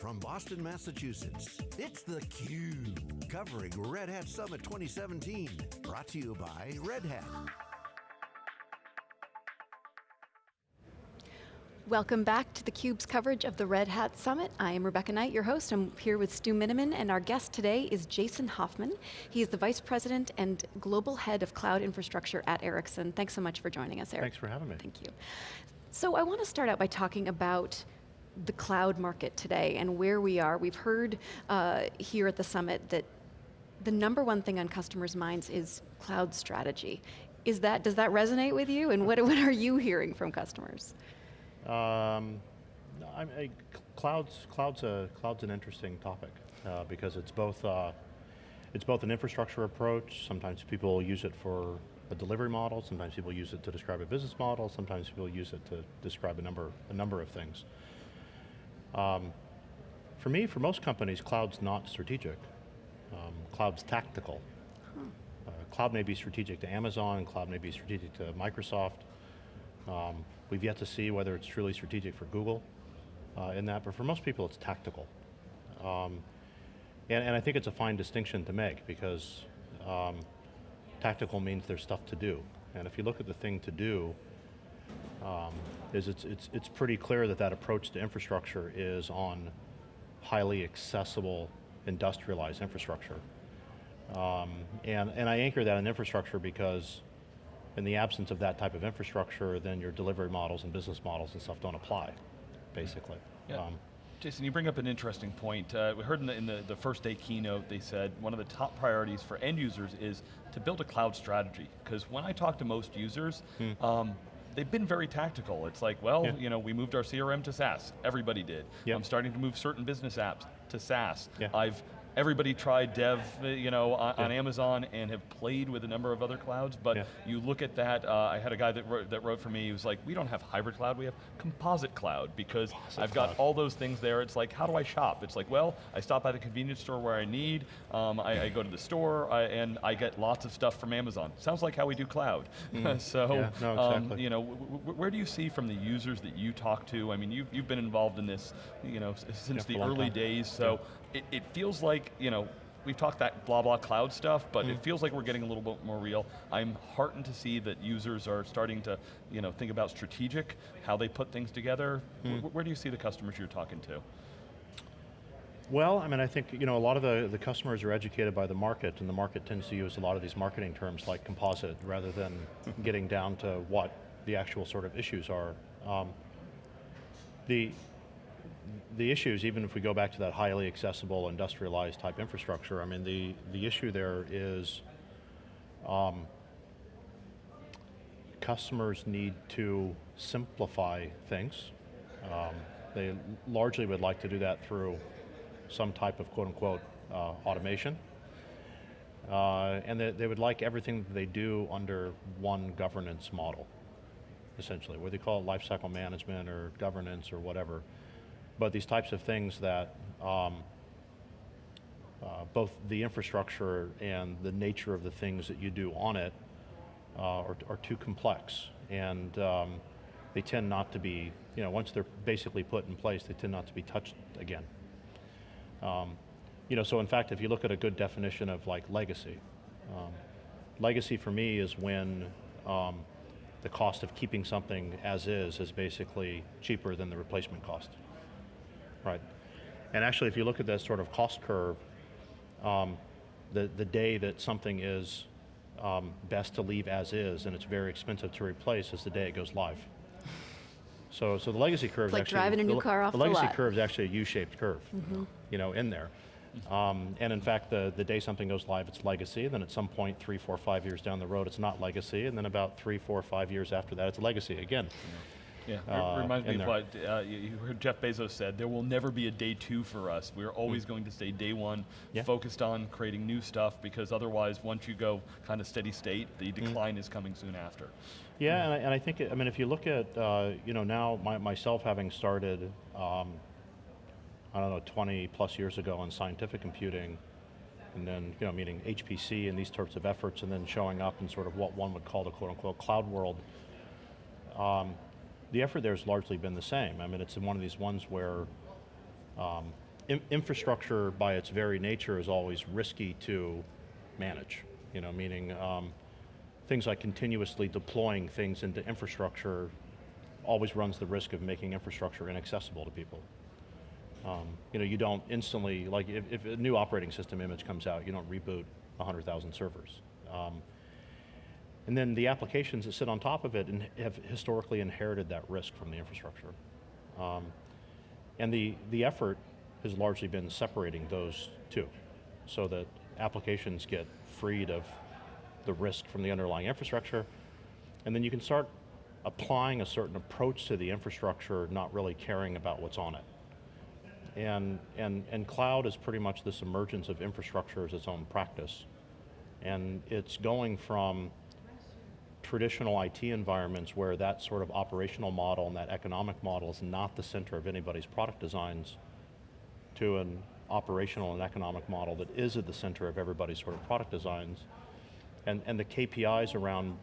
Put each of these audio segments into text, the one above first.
from Boston, Massachusetts, it's theCUBE, covering Red Hat Summit 2017. Brought to you by Red Hat. Welcome back to theCUBE's coverage of the Red Hat Summit. I am Rebecca Knight, your host. I'm here with Stu Miniman, and our guest today is Jason Hoffman. He is the Vice President and Global Head of Cloud Infrastructure at Ericsson. Thanks so much for joining us, Eric. Thanks for having me. Thank you. So I want to start out by talking about the cloud market today and where we are. We've heard uh, here at the summit that the number one thing on customers' minds is cloud strategy. Is that, does that resonate with you? And what, what are you hearing from customers? Um, I, I, cloud's, cloud's, a, cloud's an interesting topic uh, because it's both, uh, it's both an infrastructure approach, sometimes people use it for a delivery model, sometimes people use it to describe a business model, sometimes people use it to describe a number, a number of things. Um, for me, for most companies, cloud's not strategic. Um, cloud's tactical. Huh. Uh, cloud may be strategic to Amazon, cloud may be strategic to Microsoft, um, we've yet to see whether it's truly strategic for Google uh, in that, but for most people it's tactical. Um, and, and, I think it's a fine distinction to make because um, tactical means there's stuff to do. And if you look at the thing to do, um, is it's, it's, it's pretty clear that that approach to infrastructure is on highly accessible, industrialized infrastructure. Um, and, and I anchor that in infrastructure because in the absence of that type of infrastructure, then your delivery models and business models and stuff don't apply, basically. Yeah. Um, Jason, you bring up an interesting point. Uh, we heard in, the, in the, the, first day keynote, they said one of the top priorities for end users is to build a cloud strategy. Because when I talk to most users, hmm. um, they've been very tactical. It's like, well, yeah. you know, we moved our CRM to SaaS. Everybody did. Yep. I'm starting to move certain business apps to SaaS. Yeah. I've everybody tried dev you know, on, yeah. on, Amazon and have played with a number of other clouds, but yeah. you look at that, uh, I had a guy that wrote, that wrote for me, he was like, we don't have hybrid cloud, we have composite cloud, because composite I've got all those things there, it's like, how do I shop? It's like, well, I stop by the convenience store where I need, um, I, I, go to the store, I, and I get lots of stuff from Amazon. Sounds like how we do cloud. Mm. so, yeah, no, um, exactly. um, you know, where do you see from the users that you talk to, I mean, you've, you've been involved in this, you know, since the early time. days, so it, it feels like, you know, we've talked that blah blah cloud stuff, but mm. it feels like we're getting a little bit more real. I'm heartened to see that users are starting to you know, think about strategic, how they put things together. Mm. Where, where do you see the customers you're talking to? Well, I mean, I think you know, a lot of the, the customers are educated by the market, and the market tends to use a lot of these marketing terms like composite, rather than getting down to what the actual sort of issues are. Um, the, the issues, even if we go back to that highly accessible, industrialized type infrastructure, I mean, the, the issue there is um, customers need to simplify things. Um, they largely would like to do that through some type of quote unquote uh, automation. Uh, and they, they, would like everything that they do under one governance model, essentially, whether you call it lifecycle management or governance or whatever but these types of things that um, uh, both the infrastructure and the nature of the things that you do on it uh, are, are, too complex. And um, they tend not to be, you know, once they're basically put in place, they tend not to be touched again. Um, you know, so in fact, if you look at a good definition of like legacy, um, legacy for me is when um, the cost of keeping something as is is basically cheaper than the replacement cost. Right. And actually, if you look at that sort of cost curve, um, the, the day that something is um, best to leave as is and it's very expensive to replace is the day it goes live. So, so the legacy curve it's like actually- driving a new the, car off the, the legacy lot. curve is actually a U-shaped curve, mm -hmm. you know, in there. Um, and in fact, the, the day something goes live, it's legacy, then at some point, three, four, five years down the road, it's not legacy, and then about three, four, five years after that, it's legacy again. Yeah. Yeah, uh, reminds me of what uh, you heard Jeff Bezos said, there will never be a day two for us. We're always mm. going to stay day one, yeah. focused on creating new stuff, because otherwise, once you go kind of steady state, the hmm. decline mm. is coming soon after. Yeah, mm. and, I, and, I, think, I mean, if you look at, uh, you know, now my, myself having started, um, I don't know, 20 plus years ago in scientific computing, and then, you know, meaning HPC and these sorts of efforts, and then showing up in sort of what one would call the quote unquote cloud world. Um, the effort there has largely been the same. I mean, it's one of these ones where um, in- infrastructure by its very nature is always risky to manage. You know, meaning um, things like continuously deploying things into infrastructure always runs the risk of making infrastructure inaccessible to people. Um, you know, you don't instantly, like if, if, a new operating system image comes out, you don't reboot 100,000 servers. Um, and then the applications that sit on top of it and have historically inherited that risk from the infrastructure. Um, and the, the effort has largely been separating those two so that applications get freed of the risk from the underlying infrastructure, and then you can start applying a certain approach to the infrastructure, not really caring about what's on it. And, and, and cloud is pretty much this emergence of infrastructure as its own practice. And it's going from traditional IT environments where that sort of operational model and that economic model is not the center of anybody's product designs to an operational and economic model that is at the center of everybody's sort of product designs. And, and the KPIs around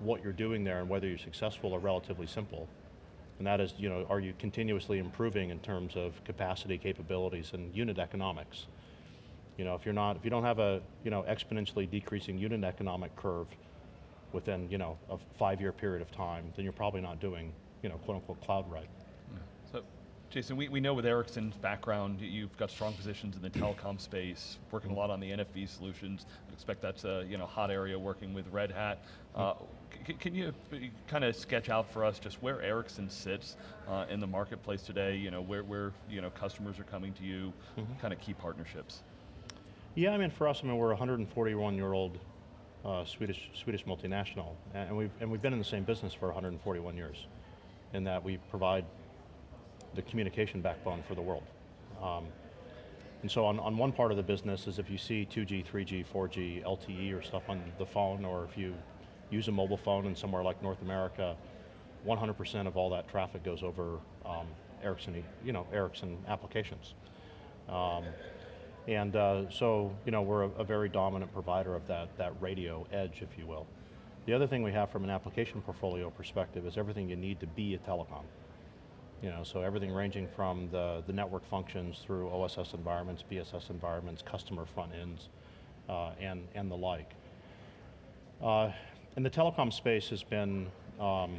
what you're doing there and whether you're successful are relatively simple. And that is, you know, are you continuously improving in terms of capacity, capabilities, and unit economics? You know, if you're not, if you don't have a, you know, exponentially decreasing unit economic curve within, you know, a five-year period of time, then you're probably not doing, you know, quote unquote cloud right. So, Jason, we, we know with Ericsson's background, you've got strong positions in the telecom space, working a lot on the NFV solutions. I expect that's a you know, hot area working with Red Hat. Uh, can you kind of sketch out for us just where Ericsson sits uh, in the marketplace today, you know, where, where you know, customers are coming to you, mm -hmm. kind of key partnerships? Yeah, I mean, for us, I mean, we're a 141 year old uh, Swedish, Swedish multinational, and we've, and we've been in the same business for 141 years, in that we provide the communication backbone for the world. Um, and so on, on one part of the business is if you see 2G, 3G, 4G, LTE or stuff on the phone, or if you use a mobile phone in somewhere like North America, 100% of all that traffic goes over um, Ericsson, you know, Ericsson applications. Um, and uh, so, you know, we're a, a, very dominant provider of that, that radio edge, if you will. The other thing we have from an application portfolio perspective is everything you need to be a telecom. You know, so everything ranging from the, the network functions through OSS environments, BSS environments, customer front ends, uh, and, and the like. Uh, and the telecom space has been um,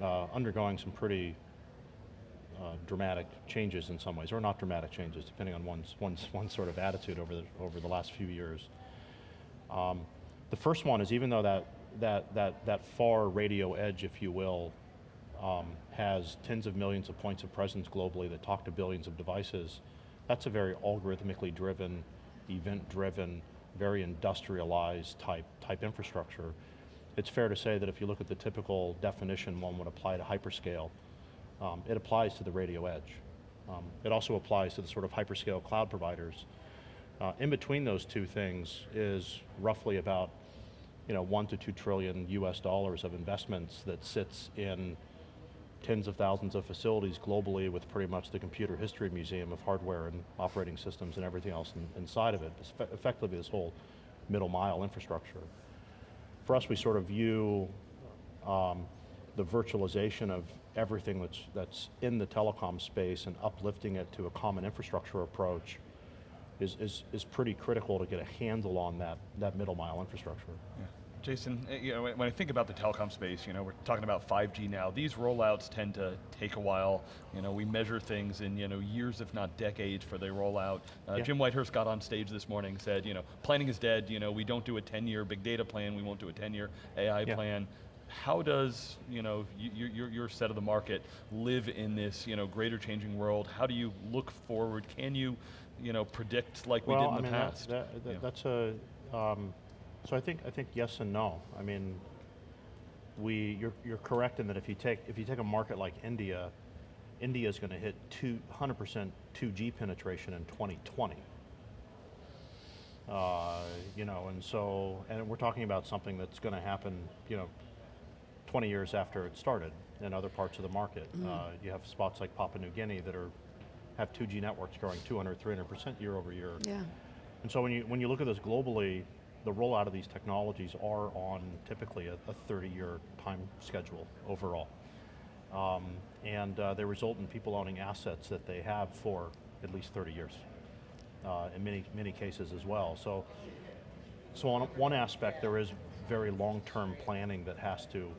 uh, undergoing some pretty uh, dramatic changes in some ways, or not dramatic changes, depending on one's, one's, one's sort of attitude over the, over the last few years. Um, the first one is even though that, that, that, that far radio edge, if you will, um, has tens of millions of points of presence globally that talk to billions of devices, that's a very algorithmically driven, event driven, very industrialized type, type infrastructure. It's fair to say that if you look at the typical definition one would apply to hyperscale, um, it applies to the radio edge. Um, it also applies to the sort of hyperscale cloud providers. Uh, in between those two things is roughly about you know, one to two trillion US dollars of investments that sits in tens of thousands of facilities globally with pretty much the computer history museum of hardware and operating systems and everything else in, inside of it. It's effectively this whole middle mile infrastructure. For us, we sort of view um, the virtualization of everything that's, that's in the telecom space and uplifting it to a common infrastructure approach is, is, is pretty critical to get a handle on that, that middle mile infrastructure. Yeah. Jason, eh, you know, when I think about the telecom space, you know, we're talking about 5G now. These rollouts tend to take a while. You know, we measure things in you know years, if not decades, for they roll out. Uh, yeah. Jim Whitehurst got on stage this morning, said, you know, planning is dead. You know, we don't do a 10-year big data plan. We won't do a 10-year AI yeah. plan how does you know your, your set of the market live in this you know greater changing world? How do you look forward? Can you you know predict like well, we did in I the mean, past? That, that, yeah. That's a um, so I think I think yes and no. I mean, we you're you're correct in that if you take if you take a market like India, India is going to hit 200% 2G penetration in 2020. Uh, you know, and so, and we're talking about something that's going to happen, you know, 20 years after it started in other parts of the market. Mm. Uh, you have spots like Papua New Guinea that are have 2G networks growing 200, 300% year over year. Yeah. And so when you, when you look at this globally, the rollout of these technologies are on typically a, a 30-year time schedule overall. Um, and uh, they result in people owning assets that they have for at least 30 years, uh, in many, many cases as well. So, so on one aspect, there is very long-term planning that has to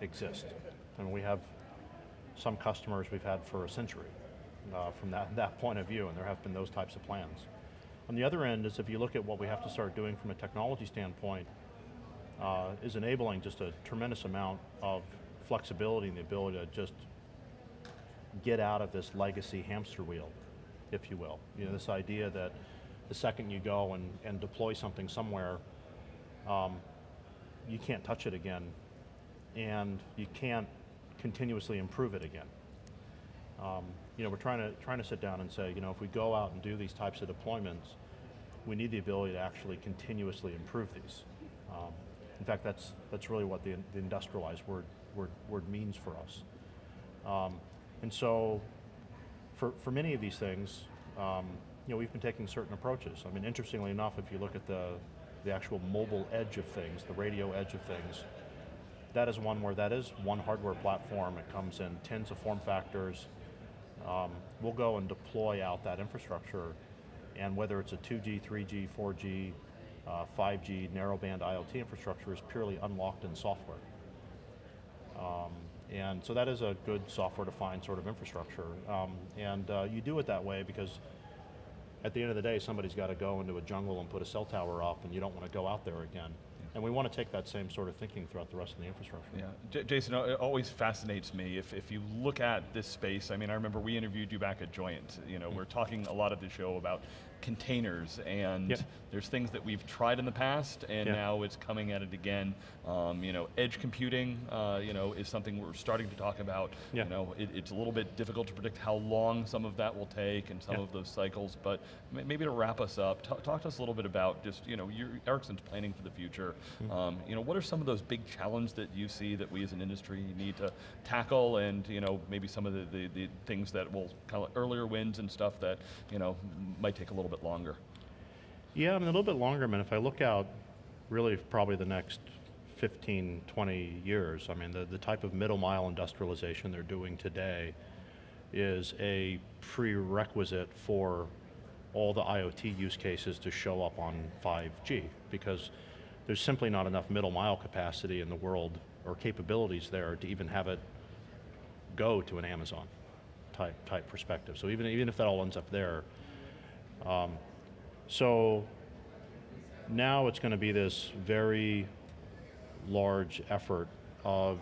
exist. And we have some customers we've had for a century uh, from that, that point of view, and there have been those types of plans. On the other end is if you look at what we have to start doing from a technology standpoint, uh, is enabling just a tremendous amount of flexibility and the ability to just get out of this legacy hamster wheel, if you will. You know, this idea that the second you go and, and deploy something somewhere, um, you can't touch it again, and you can't continuously improve it again. Um, you know, we're trying to, trying to sit down and say, you know, if we go out and do these types of deployments, we need the ability to actually continuously improve these. Um, in fact, that's, that's really what the, the industrialized word, word, word means for us. Um, and so, for, for many of these things, um, you know, we've been taking certain approaches. I mean, interestingly enough, if you look at the, the actual mobile edge of things, the radio edge of things, that is one where that is one hardware platform. It comes in tens of form factors. Um, we'll go and deploy out that infrastructure, and whether it's a 2G, 3G, 4G, uh, 5G, narrowband IoT infrastructure is purely unlocked in software. Um, and so that is a good software-defined sort of infrastructure. Um, and uh, you do it that way because at the end of the day, somebody's got to go into a jungle and put a cell tower up and you don't want to go out there again. And we want to take that same sort of thinking throughout the rest of the infrastructure. Yeah, J Jason, it always fascinates me if, if you look at this space, I mean, I remember we interviewed you back at Joyent. you know, mm we're talking a lot of the show about containers and yep. there's things that we've tried in the past and yep. now it's coming at it again. Um, you know, edge computing, uh, you know, is something we're starting to talk about. Yep. You know, it, it's a little bit difficult to predict how long some of that will take and some of those cycles, but maybe to wrap us up, talk to us a little bit about just, you know, Ericsson's planning for the future. Mm um, you know, what are some of those big challenges that you see that we as an industry need to tackle and, you know, maybe some of the, the, the things that will kind of earlier wins and stuff that, you know, might take a little bit longer? Yeah, I mean, a little bit longer. I mean, if I look out really probably the next 15, 20 years, I mean, the, the type of middle mile industrialization they're doing today is a prerequisite for all the IoT use cases to show up on 5G because there's simply not enough middle mile capacity in the world or capabilities there to even have it go to an Amazon type, type perspective. So even, even if that all ends up there, um, so now it's going to be this very large effort of,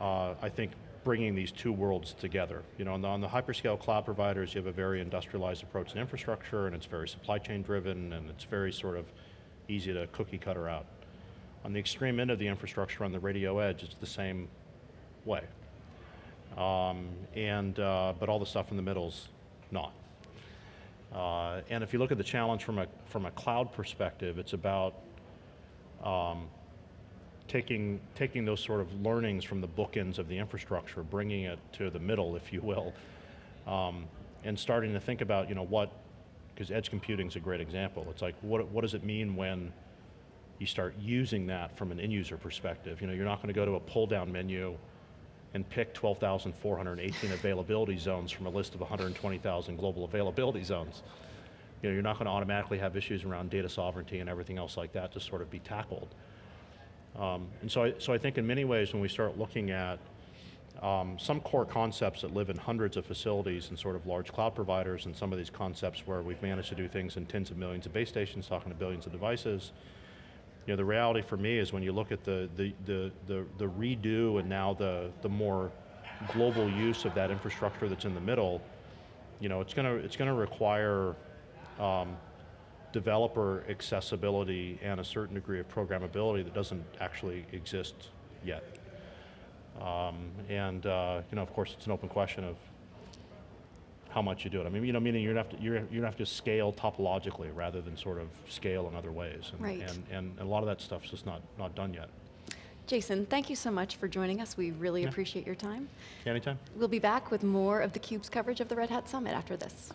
uh, I think, bringing these two worlds together. You know, on the, on the, hyperscale cloud providers, you have a very industrialized approach to infrastructure, and it's very supply chain driven, and it's very sort of easy to cookie cutter out. On the extreme end of the infrastructure on the radio edge, it's the same way. Um, and, uh, but all the stuff in the middle's not. Uh, and if you look at the challenge from a, from a cloud perspective, it's about um, taking, taking those sort of learnings from the bookends of the infrastructure, bringing it to the middle, if you will, um, and starting to think about, you know, what, because edge computing is a great example. It's like, what, what does it mean when you start using that from an end user perspective? You know, you're not going to go to a pull down menu and pick 12,418 availability zones from a list of 120,000 global availability zones. You know, you're not going to automatically have issues around data sovereignty and everything else like that to sort of be tackled. Um, and so I, so I think in many ways when we start looking at um, some core concepts that live in hundreds of facilities and sort of large cloud providers and some of these concepts where we've managed to do things in tens of millions of base stations, talking to billions of devices, you know, the reality for me is when you look at the, the, the, the, the redo and now the, the more global use of that infrastructure that's in the middle, you know, it's going to, it's going to require um, developer accessibility and a certain degree of programmability that doesn't actually exist yet. Um, and uh, you know, of course, it's an open question of how much you do it. I mean, you know, meaning you're have to, you're, you're gonna have to scale topologically rather than sort of scale in other ways. And, right. and, and a lot of that stuff's just not, not done yet. Jason, thank you so much for joining us. We really yeah. appreciate your time. Anytime. We'll be back with more of theCUBE's coverage of the Red Hat Summit after this.